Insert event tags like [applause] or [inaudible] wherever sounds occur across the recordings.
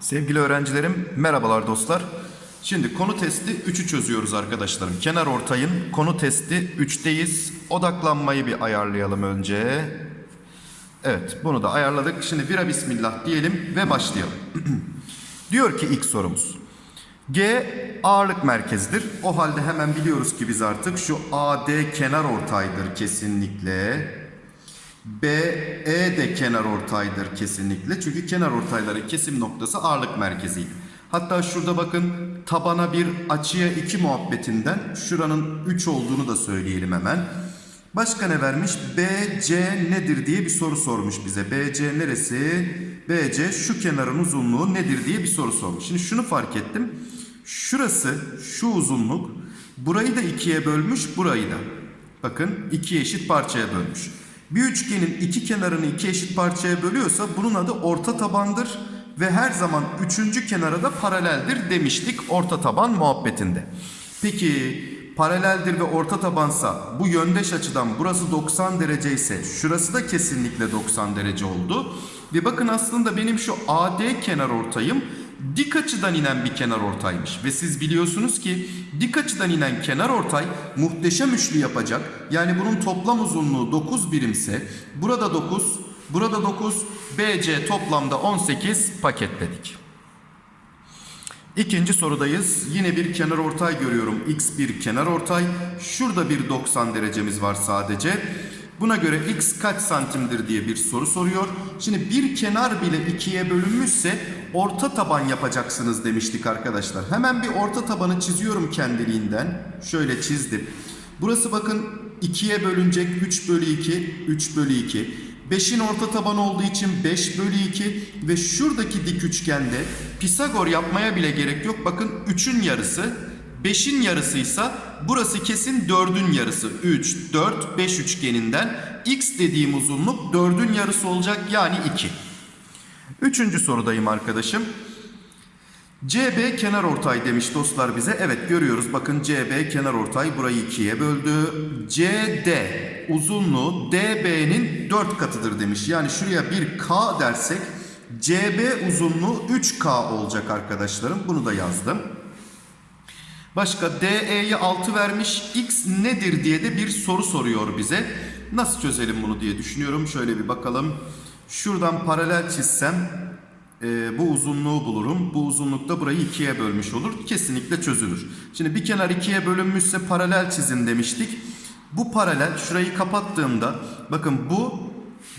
Sevgili öğrencilerim, merhabalar dostlar. Şimdi konu testi 3'ü çözüyoruz arkadaşlarım. Kenar ortayın konu testi 3'teyiz. Odaklanmayı bir ayarlayalım önce. Evet, bunu da ayarladık. Şimdi bira bismillah diyelim ve başlayalım. [clears throat] Diyor ki ilk sorumuz. G ağırlık merkezidir. O halde hemen biliyoruz ki biz artık şu AD kenar ortaydır kesinlikle. BE de kenar ortaydır kesinlikle. Çünkü kenar ortayların kesim noktası ağırlık merkeziydi. Hatta şurada bakın tabana bir açıya 2 muhabbetinden şuranın 3 olduğunu da söyleyelim hemen. Başka ne vermiş? BC nedir diye bir soru sormuş bize. BC neresi? BC şu kenarın uzunluğu nedir diye bir soru sormuş. Şimdi şunu fark ettim. Şurası şu uzunluk burayı da ikiye bölmüş burayı da. Bakın iki eşit parçaya bölmüş. Bir üçgenin iki kenarını iki eşit parçaya bölüyorsa bunun adı orta tabandır ve her zaman üçüncü kenara da paraleldir demiştik orta taban muhabbetinde. Peki paraleldir ve orta tabansa bu yöndeş açıdan burası 90 derece ise şurası da kesinlikle 90 derece oldu. Ve bakın aslında benim şu AD kenar ortayım dik açıdan inen bir kenar ortaymış. Ve siz biliyorsunuz ki dik açıdan inen kenar ortay muhteşem üçlü yapacak. Yani bunun toplam uzunluğu 9 birimse burada 9, burada 9, BC toplamda 18 paketledik. İkinci sorudayız. Yine bir kenar ortay görüyorum. X bir kenar ortay. Şurada bir 90 derecemiz var sadece. Buna göre x kaç santimdir diye bir soru soruyor. Şimdi bir kenar bile ikiye bölünmüşse orta taban yapacaksınız demiştik arkadaşlar. Hemen bir orta tabanı çiziyorum kendiliğinden. Şöyle çizdim. Burası bakın ikiye bölünecek 3 bölü 2, 3 bölü 2. 5'in orta tabanı olduğu için 5 bölü 2 ve şuradaki dik üçgende Pisagor yapmaya bile gerek yok. Bakın 3'ün yarısı 5'in yarısıysa burası kesin 4'ün yarısı. 3, 4, 5 üçgeninden x dediğim uzunluk 4'ün yarısı olacak yani 2. Üçüncü sorudayım arkadaşım. CB kenar ortay demiş dostlar bize. Evet görüyoruz bakın CB kenar ortay burayı ikiye böldü. CD uzunluğu DB'nin 4 katıdır demiş. Yani şuraya bir K dersek CB uzunluğu 3K olacak arkadaşlarım. Bunu da yazdım. Başka DE'ye 6 vermiş. X nedir diye de bir soru soruyor bize. Nasıl çözelim bunu diye düşünüyorum. Şöyle bir bakalım. Şuradan paralel çizsem e, bu uzunluğu bulurum. Bu uzunlukta burayı ikiye bölmüş olur. Kesinlikle çözülür. Şimdi bir kenar ikiye bölünmüşse paralel çizin demiştik. Bu paralel şurayı kapattığımda bakın bu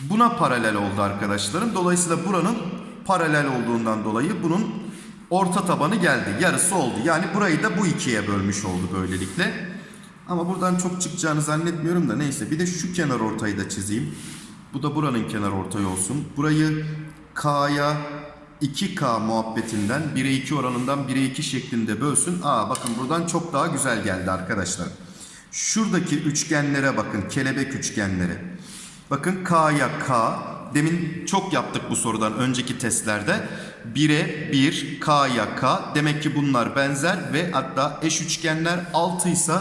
buna paralel oldu arkadaşlarım. Dolayısıyla buranın paralel olduğundan dolayı bunun orta tabanı geldi. Yarısı oldu. Yani burayı da bu ikiye bölmüş oldu böylelikle. Ama buradan çok çıkacağını zannetmiyorum da neyse. Bir de şu kenar ortayı da çizeyim. Bu da buranın kenar ortayı olsun. Burayı K'ya 2K muhabbetinden 1'e 2 oranından 1'e 2 şeklinde bölsün. Aa bakın buradan çok daha güzel geldi arkadaşlar. Şuradaki üçgenlere bakın. Kelebek üçgenlere. Bakın K'ya K. Demin çok yaptık bu sorudan önceki testlerde. 1'e 1, K'ya K. Demek ki bunlar benzer ve hatta eş üçgenler 6 ise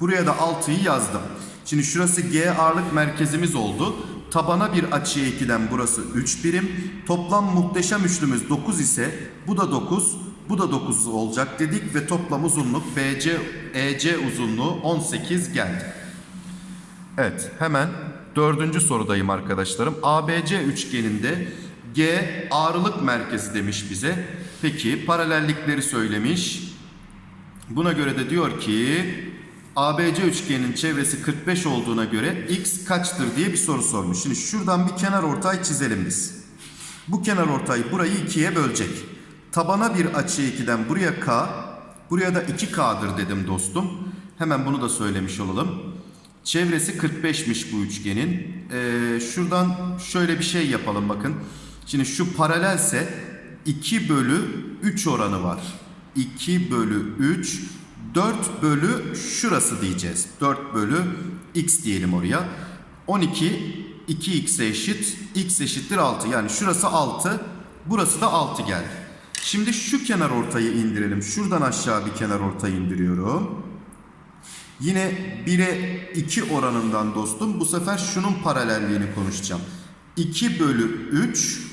buraya da 6'yı yazdım. Şimdi şurası G ağırlık merkezimiz oldu. Tabana bir açıya 2'den burası 3 birim. Toplam muhteşem üçlümüz 9 ise bu da 9, bu da 9 olacak dedik ve toplam uzunluk BC EC uzunluğu 18 geldi. Evet hemen dördüncü sorudayım arkadaşlarım. ABC üçgeninde G ağırlık merkezi demiş bize. Peki paralellikleri söylemiş. Buna göre de diyor ki ABC üçgenin çevresi 45 olduğuna göre x kaçtır diye bir soru sormuş. Şimdi şuradan bir kenar ortay çizelim biz. Bu kenar ortay burayı ikiye bölecek. Tabana bir açı 2'den buraya k, buraya da 2k'dır dedim dostum. Hemen bunu da söylemiş olalım. Çevresi 45'miş bu üçgenin. Ee, şuradan şöyle bir şey yapalım bakın. Şimdi şu paralelse 2 bölü 3 oranı var. 2 bölü 3 4 bölü şurası diyeceğiz. 4 bölü x diyelim oraya. 12 2x'e eşit. x eşittir 6. Yani şurası 6. Burası da 6 geldi. Şimdi şu kenar ortayı indirelim. Şuradan aşağı bir kenar ortayı indiriyorum. Yine 1'e 2 oranından dostum bu sefer şunun paralelliğini konuşacağım. 2 bölü 3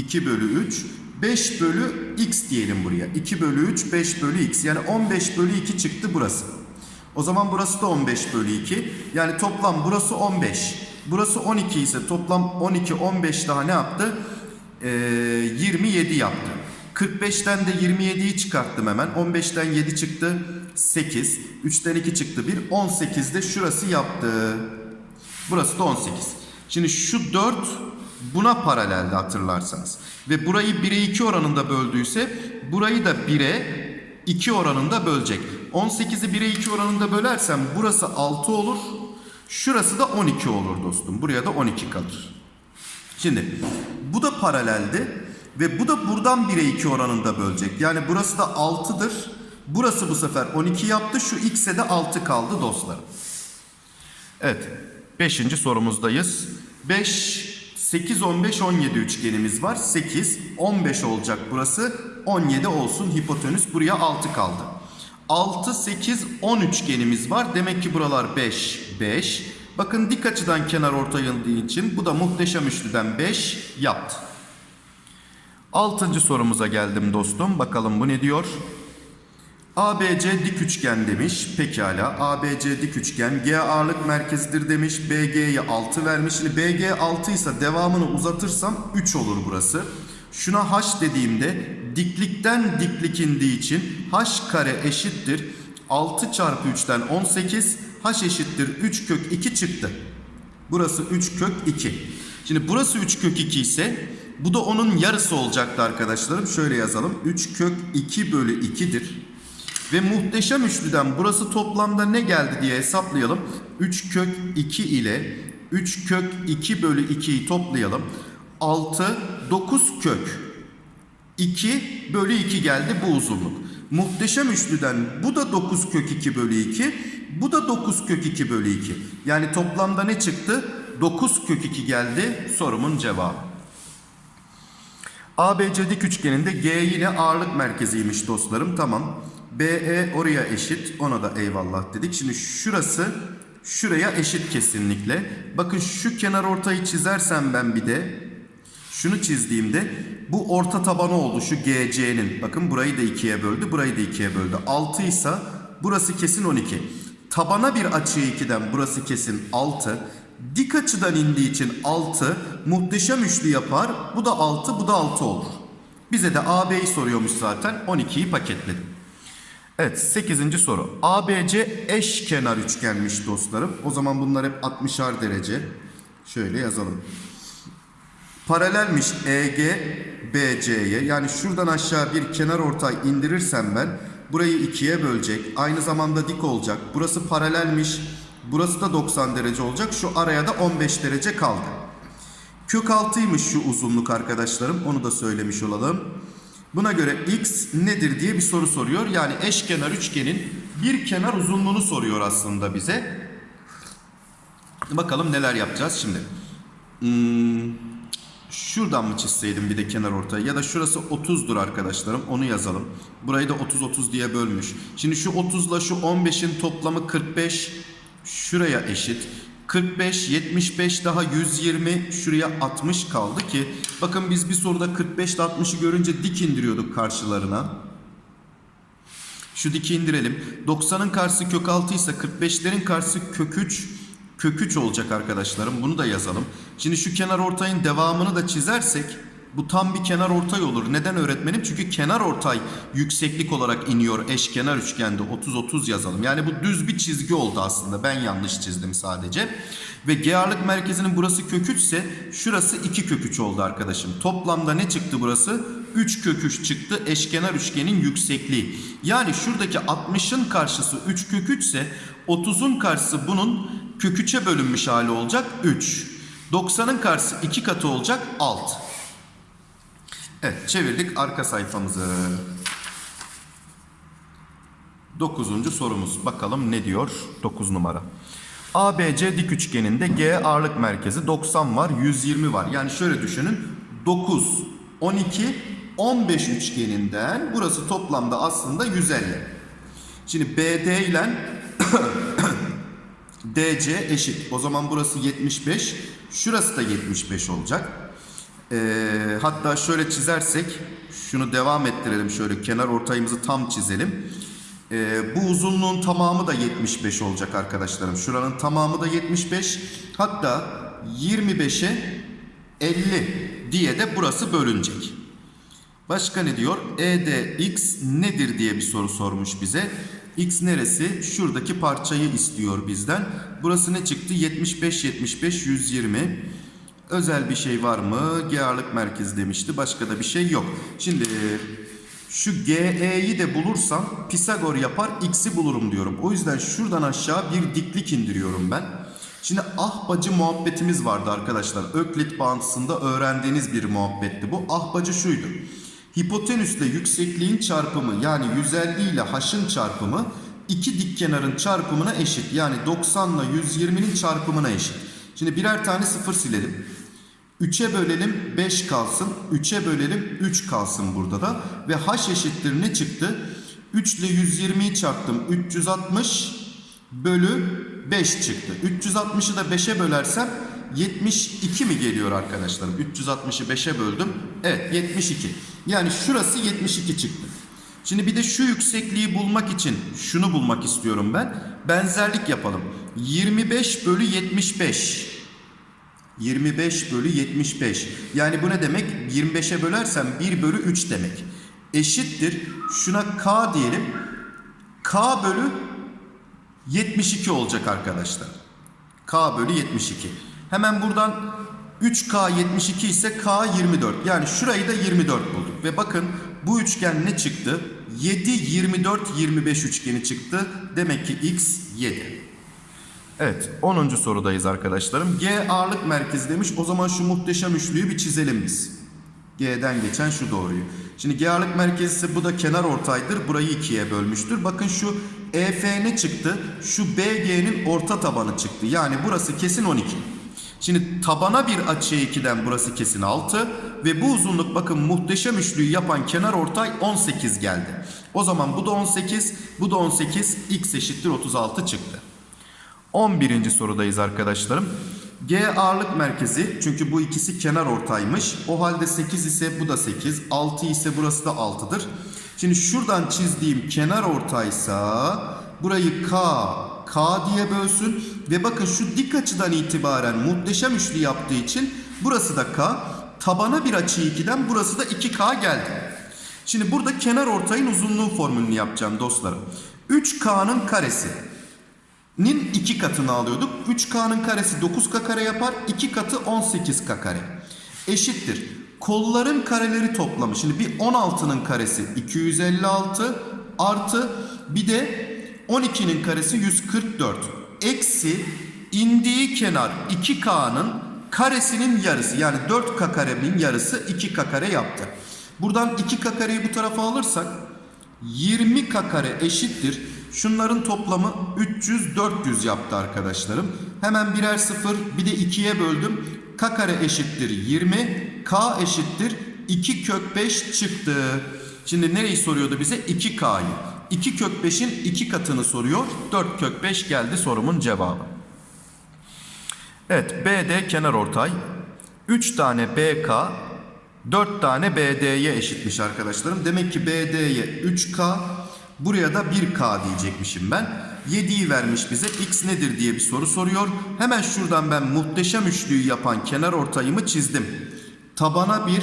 2 bölü 3 5 bölü x diyelim buraya. 2 bölü 3 5 bölü x yani 15 bölü 2 çıktı burası. O zaman burası da 15 bölü 2. Yani toplam burası 15. Burası 12 ise toplam 12 15 daha ne yaptı? Ee, 27 yaptı. 45'ten de 27'yi çıkarttım hemen. 15'ten 7 çıktı 8. 3'ten 2 çıktı 1. 18 de şurası yaptı. Burası da 18. Şimdi şu 4 buna paraleldi hatırlarsanız. Ve burayı 1'e 2 oranında böldüyse burayı da 1'e 2 oranında bölecek. 18'i 1'e 2 oranında bölersem burası 6 olur. Şurası da 12 olur dostum. Buraya da 12 kalır. Şimdi bu da paraleldi ve bu da buradan 1'e 2 oranında bölecek. Yani burası da 6'dır. Burası bu sefer 12 yaptı. Şu x'e de 6 kaldı dostlarım. Evet. 5. sorumuzdayız. 5, 8, 15, 17 üçgenimiz var. 8, 15 olacak burası. 17 olsun hipotenüs. Buraya 6 kaldı. 6, 8, 10 üçgenimiz var. Demek ki buralar 5, 5. Bakın dik açıdan kenar ortayıldığı için bu da muhteşem üçlüden 5 yaptı. Altıncı sorumuza geldim dostum. Bakalım bu ne diyor? ABC dik üçgen demiş. Pekala. ABC dik üçgen. G ağırlık merkezidir demiş. BG'ye 6 vermiş. Şimdi BG 6 ise devamını uzatırsam 3 olur burası. Şuna H dediğimde diklikten diklik indiği için H kare eşittir. 6 çarpı 3'ten 18. H eşittir 3 kök 2 çıktı. Burası 3 kök 2. Şimdi burası 3 kök 2 ise bu da onun yarısı olacaktı arkadaşlarım. Şöyle yazalım. 3 kök 2 bölü 2'dir. Ve muhteşem üçlüden burası toplamda ne geldi diye hesaplayalım. 3 kök 2 ile 3 kök 2 bölü 2'yi toplayalım. 6, 9 kök 2 bölü 2 geldi bu uzunluk. Muhteşem üçlüden bu da 9 kök 2 bölü 2. Bu da 9 kök 2 bölü 2. Yani toplamda ne çıktı? 9 kök 2 geldi sorumun cevabı. ABC dik üçgeninde G yine ağırlık merkeziymiş dostlarım. Tamam. BE oraya eşit. Ona da eyvallah dedik. Şimdi şurası şuraya eşit kesinlikle. Bakın şu kenar ortayı çizersem ben bir de şunu çizdiğimde bu orta tabanı oldu şu GC'nin. Bakın burayı da ikiye böldü. Burayı da ikiye böldü. 6 ise burası kesin 12. Tabana bir açı 2'den burası kesin 6. Dik açıdan indiği için 6 muhteşem üçlü yapar. Bu da 6, bu da 6 olur. Bize de AB'yi soruyormuş zaten. 12'yi paketledim. Evet 8. soru. ABC eşkenar üçgenmiş dostlarım. O zaman bunlar hep 60'ar derece. Şöyle yazalım. Paralelmiş EG BC'ye. Yani şuradan aşağı bir kenar ortay indirirsem ben burayı ikiye bölecek. Aynı zamanda dik olacak. Burası paralelmiş. Burası da 90 derece olacak. Şu araya da 15 derece kaldı. Kök 6'ymış şu uzunluk arkadaşlarım. Onu da söylemiş olalım. Buna göre x nedir diye bir soru soruyor. Yani eşkenar üçgenin bir kenar uzunluğunu soruyor aslında bize. Bakalım neler yapacağız şimdi. Hmm, şuradan mı çizseydim bir de kenar ortayı ya da şurası 30'dur arkadaşlarım onu yazalım. Burayı da 30-30 diye bölmüş. Şimdi şu 30 ile şu 15'in toplamı 45 şuraya eşit. 45, 75 daha 120 şuraya 60 kaldı ki bakın biz bir soruda 45 ile 60'ı görünce dik indiriyorduk karşılarına. Şu diki indirelim. 90'ın karşısı kök 6 ise 45'lerin karşısı kök 3 kök 3 olacak arkadaşlarım. Bunu da yazalım. Şimdi şu kenar ortayın devamını da çizersek bu tam bir kenar ortay olur. Neden öğretmenim? Çünkü kenar ortay yükseklik olarak iniyor eşkenar üçgende 30-30 yazalım. Yani bu düz bir çizgi oldu aslında. Ben yanlış çizdim sadece. Ve G ağırlık merkezinin burası kök 3 ise şurası 2 kök 3 oldu arkadaşım. Toplamda ne çıktı burası? 3 kök 3 çıktı eşkenar üçgenin yüksekliği. Yani şuradaki 60'ın karşısı 3 kök 3 ise 30'un karşısı bunun kök 3'e bölünmüş hali olacak 3. 90'ın karşısı 2 katı olacak 6. Evet çevirdik arka sayfamızı. Dokuzuncu sorumuz. Bakalım ne diyor? 9 numara. ABC dik üçgeninde G ağırlık merkezi 90 var, 120 var. Yani şöyle düşünün. 9, 12, 15 üçgeninden burası toplamda aslında 150. Şimdi BD ile [coughs] DC eşit. O zaman burası 75. Şurası da 75 olacak. Ee, hatta şöyle çizersek şunu devam ettirelim şöyle kenar ortayımızı tam çizelim. Ee, bu uzunluğun tamamı da 75 olacak arkadaşlarım. Şuranın tamamı da 75. Hatta 25'e 50 diye de burası bölünecek. Başka ne diyor? EDX nedir diye bir soru sormuş bize. X neresi? Şuradaki parçayı istiyor bizden. Burası ne çıktı? 75 75 120. Özel bir şey var mı? G ağırlık merkezi demişti. Başka da bir şey yok. Şimdi şu GE'yi de bulursam Pisagor yapar X'i bulurum diyorum. O yüzden şuradan aşağı bir diklik indiriyorum ben. Şimdi ahbacı muhabbetimiz vardı arkadaşlar. Öklit bağıntısında öğrendiğiniz bir muhabbetti bu. Ahbacı şuydu. Hipotenüsle yüksekliğin çarpımı yani 150 ile h'ın çarpımı iki dik kenarın çarpımına eşit. Yani 90 ile 120'nin çarpımına eşit. Şimdi birer tane sıfır silelim. 3'e bölelim 5 kalsın. 3'e bölelim 3 kalsın burada da. Ve h eşittir ne çıktı? 3 ile 120'yi çarptım. 360 bölü 5 çıktı. 360'ı da 5'e bölersem 72 mi geliyor arkadaşlarım? 360'ı 5'e böldüm. Evet 72. Yani şurası 72 çıktı. Şimdi bir de şu yüksekliği bulmak için şunu bulmak istiyorum ben. Benzerlik yapalım. 25 bölü 75. 25 bölü 75. Yani bu ne demek? 25'e bölersem 1 bölü 3 demek. Eşittir. Şuna K diyelim. K bölü 72 olacak arkadaşlar. K bölü 72. Hemen buradan 3K 72 ise K 24. Yani şurayı da 24 bulduk. Ve bakın bu üçgen ne çıktı? 7, 24, 25 üçgeni çıktı. Demek ki X 7. Evet 10. sorudayız arkadaşlarım. G ağırlık merkezi demiş. O zaman şu muhteşem üçlüyü bir çizelim biz. G'den geçen şu doğruyu. Şimdi G ağırlık merkezi ise bu da kenar ortaydır. Burayı ikiye bölmüştür. Bakın şu EF ne çıktı? Şu BG'nin orta tabanı çıktı. Yani burası kesin 12. Şimdi tabana bir açıya 2'den burası kesin 6 ve bu uzunluk bakın muhteşem üçlüyü yapan kenar ortay 18 geldi. O zaman bu da 18, bu da 18, x eşittir 36 çıktı. 11. sorudayız arkadaşlarım. G ağırlık merkezi çünkü bu ikisi kenar ortaymış. O halde 8 ise bu da 8, 6 ise burası da 6'dır. Şimdi şuradan çizdiğim kenar ortaysa burayı K, K diye bölsün ve bakın şu dik açıdan itibaren muhteşem üçlü yaptığı için burası da K. Tabana bir açı 2'den burası da 2K geldi. Şimdi burada kenar ortayın uzunluğu formülünü yapacağım dostlarım. 3K'nın karesi nin 2 katını alıyorduk. 3K'nın karesi 9K kare yapar. 2 katı 18K kare. Eşittir. Kolların kareleri toplamı. Şimdi bir 16'nın karesi 256 artı bir de 12'nin karesi 144. Eksi indiği kenar 2K'nın karesinin yarısı. Yani 4K karenin yarısı 2K kare yaptı. Buradan 2K kareyi bu tarafa alırsak 20K kare eşittir. Şunların toplamı 300 400 yaptı arkadaşlarım. Hemen birer sıfır bir de 2'ye böldüm. K kare eşittir 20. K eşittir 2 kök 5 çıktı. Şimdi nereyi soruyordu bize? 2K'yı. 2 kök 5'in 2 katını soruyor. 4 kök 5 geldi sorumun cevabı. Evet BD kenar ortay. 3 tane BK 4 tane BD'ye eşitmiş arkadaşlarım. Demek ki BD'ye 3K buraya da 1K diyecekmişim ben. 7'yi vermiş bize x nedir diye bir soru soruyor. Hemen şuradan ben muhteşem üçlüyü yapan kenar ortayımı çizdim. Tabana 1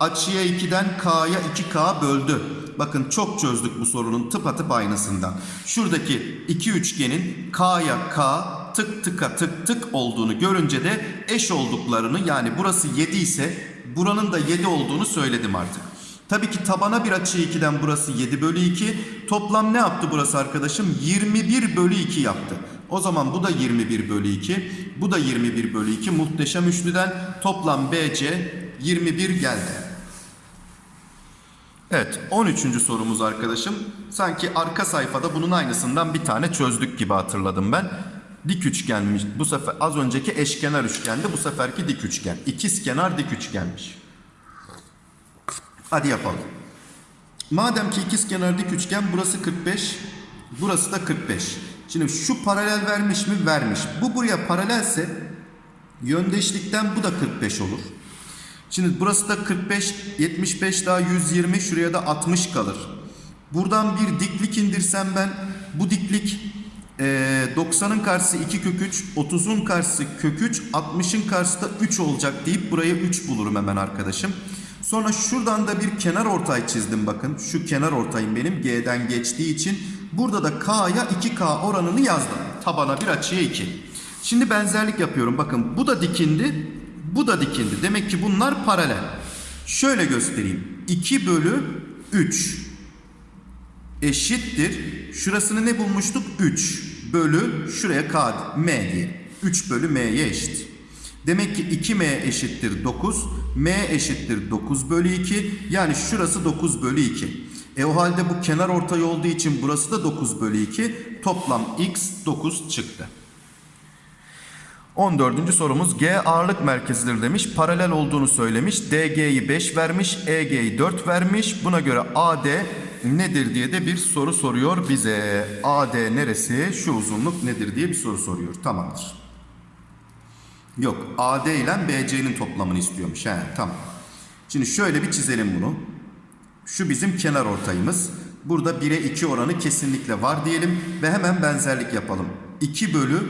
açıya 2'den K'ya 2K böldü. Bakın çok çözdük bu sorunun tıpatıp aynısından. Şuradaki iki üçgenin K'ya K tık tıka tık tık olduğunu görünce de eş olduklarını yani burası 7 ise buranın da 7 olduğunu söyledim artık. Tabii ki tabana bir açı 2'den burası 7 bölü 2. Toplam ne yaptı burası arkadaşım? 21 bölü 2 yaptı. O zaman bu da 21 bölü 2. Bu da 21 bölü 2. Muhteşem üçlüden toplam BC 21 geldi. Evet 13. sorumuz arkadaşım. Sanki arka sayfada bunun aynısından bir tane çözdük gibi hatırladım ben. Dik üçgenmiş. Bu sefer az önceki eşkenar üçgendi. Bu seferki dik üçgen. İkiz kenar dik üçgenmiş. Hadi yapalım. Madem ki ikiz kenar dik üçgen burası 45, burası da 45. Şimdi şu paralel vermiş mi? Vermiş. Bu buraya paralelse yöndeşlikten bu da 45 olur. Şimdi burası da 45, 75 daha 120, şuraya da 60 kalır. Buradan bir diklik indirsem ben bu diklik eee, 90'ın karşısı 2 kök 3, 30'un karşısı kök 3, 60'ın karşısı da 3 olacak deyip buraya 3 bulurum hemen arkadaşım. Sonra şuradan da bir kenar ortay çizdim bakın. Şu kenar ortayım benim G'den geçtiği için. Burada da K'ya 2K oranını yazdım. Tabana bir açıya 2. Şimdi benzerlik yapıyorum. Bakın bu da dikindi, bu da dikindi. Demek ki bunlar paralel. Şöyle göstereyim. 2 bölü 3 eşittir. Şurasını ne bulmuştuk? 3 bölü şuraya k m diye. 3 bölü m'ye eşit. Demek ki 2m eşittir 9. m eşittir 9 bölü 2. Yani şurası 9 bölü 2. E o halde bu kenar ortay olduğu için burası da 9 bölü 2. Toplam x 9 çıktı. 14. sorumuz G ağırlık merkezidir demiş. Paralel olduğunu söylemiş. DG'yi 5 vermiş. EG'yi 4 vermiş. Buna göre AD nedir diye de bir soru soruyor bize. AD neresi? Şu uzunluk nedir diye bir soru soruyor. Tamamdır. Yok AD ile BC'nin toplamını istiyormuş. He, tamam. Şimdi şöyle bir çizelim bunu. Şu bizim kenar ortayımız. Burada 1'e 2 oranı kesinlikle var diyelim ve hemen benzerlik yapalım. 2 bölü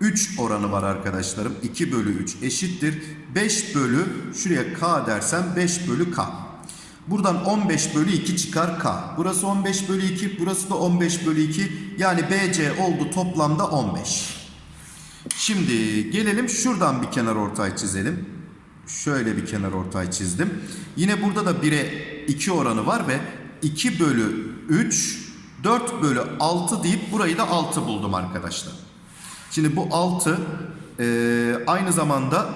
3 oranı var arkadaşlarım. 2 bölü 3 eşittir. 5 bölü şuraya k dersem 5 bölü k. Buradan 15 bölü 2 çıkar k. Burası 15 bölü 2 burası da 15 bölü 2. Yani BC oldu toplamda 15. Şimdi gelelim şuradan bir kenar ortay çizelim. Şöyle bir kenar ortay çizdim. Yine burada da 1'e 2 oranı var ve 2 bölü 3 4 bölü 6 deyip burayı da 6 buldum arkadaşlar. Şimdi bu 6 eee, aynı zamanda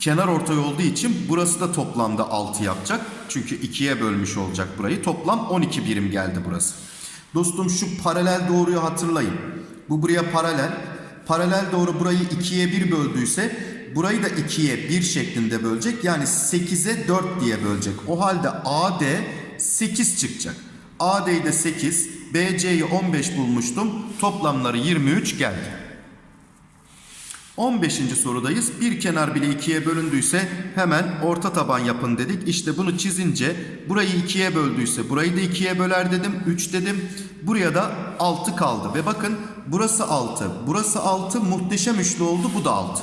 kenar ortay olduğu için burası da toplamda 6 yapacak. Çünkü 2'ye bölmüş olacak burayı. Toplam 12 birim geldi burası. Dostum şu paralel doğruyu hatırlayın. Bu buraya paralel. Paralel doğru burayı 2'ye 1 böldüyse burayı da 2'ye 1 şeklinde bölecek. Yani 8'e 4 diye bölecek. O halde AD 8 çıkacak. AD'yi de 8, BC'yi 15 bulmuştum. Toplamları 23 geldi. 15. sorudayız. Bir kenar bile ikiye bölündüyse hemen orta taban yapın dedik. İşte bunu çizince burayı ikiye böldüyse burayı da ikiye böler dedim. 3 dedim. Buraya da 6 kaldı. Ve bakın burası 6. Burası 6 muhteşem üçlü oldu. Bu da 6.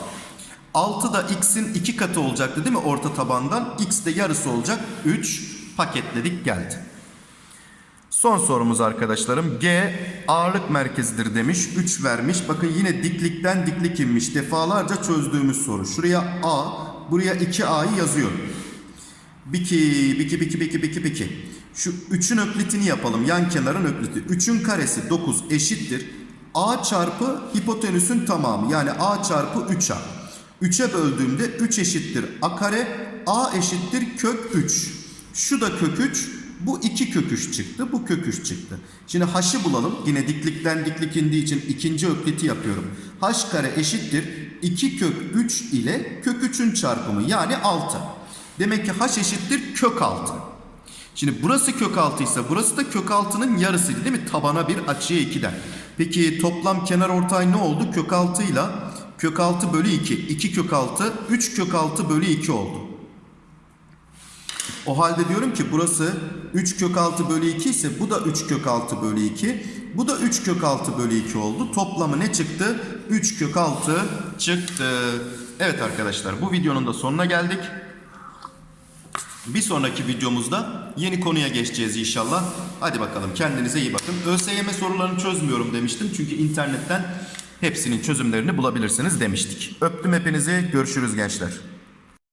6 da x'in 2 katı olacaktı değil mi orta tabandan? x de yarısı olacak. 3 paketledik geldi. Son sorumuz arkadaşlarım. G ağırlık merkezidir demiş. 3 vermiş. Bakın yine diklikten diklik inmiş. Defalarca çözdüğümüz soru. Şuraya A, buraya 2A'yı yazıyorum. Biki, biki, biki, biki, biki, biki. Şu 3'ün öklitini yapalım. Yan kenarın ökliti. 3'ün karesi 9 eşittir. A çarpı hipotenüsün tamamı. Yani A çarpı 3A. 3'e böldüğümde 3 eşittir A kare. A eşittir kök 3. Şu da kök 3. Bu 2 kök 3 çıktı. Bu kök 3 çıktı. Şimdi h'ı bulalım. Yine diklikten diklik indiği için ikinci ökliti yapıyorum. h kare eşittir. 2 kök 3 ile kök 3'ün çarpımı yani 6. Demek ki h eşittir kök 6. Şimdi burası kök 6 ise burası da kök 6'nın yarısıydı değil mi? Tabana bir açıya 2'den. Peki toplam kenar ortay ne oldu? Kök 6 ile kök 6 bölü 2. 2 kök 6, 3 kök 6 bölü 2 oldu. O halde diyorum ki burası 3 kök 6 bölü 2 ise bu da 3 kök 6 bölü 2. Bu da 3 kök 6 bölü 2 oldu. Toplamı ne çıktı? 3 kök 6 çıktı. Evet arkadaşlar bu videonun da sonuna geldik. Bir sonraki videomuzda yeni konuya geçeceğiz inşallah. Hadi bakalım kendinize iyi bakın. ÖSYM sorularını çözmüyorum demiştim. Çünkü internetten hepsinin çözümlerini bulabilirsiniz demiştik. Öptüm hepinizi. Görüşürüz gençler.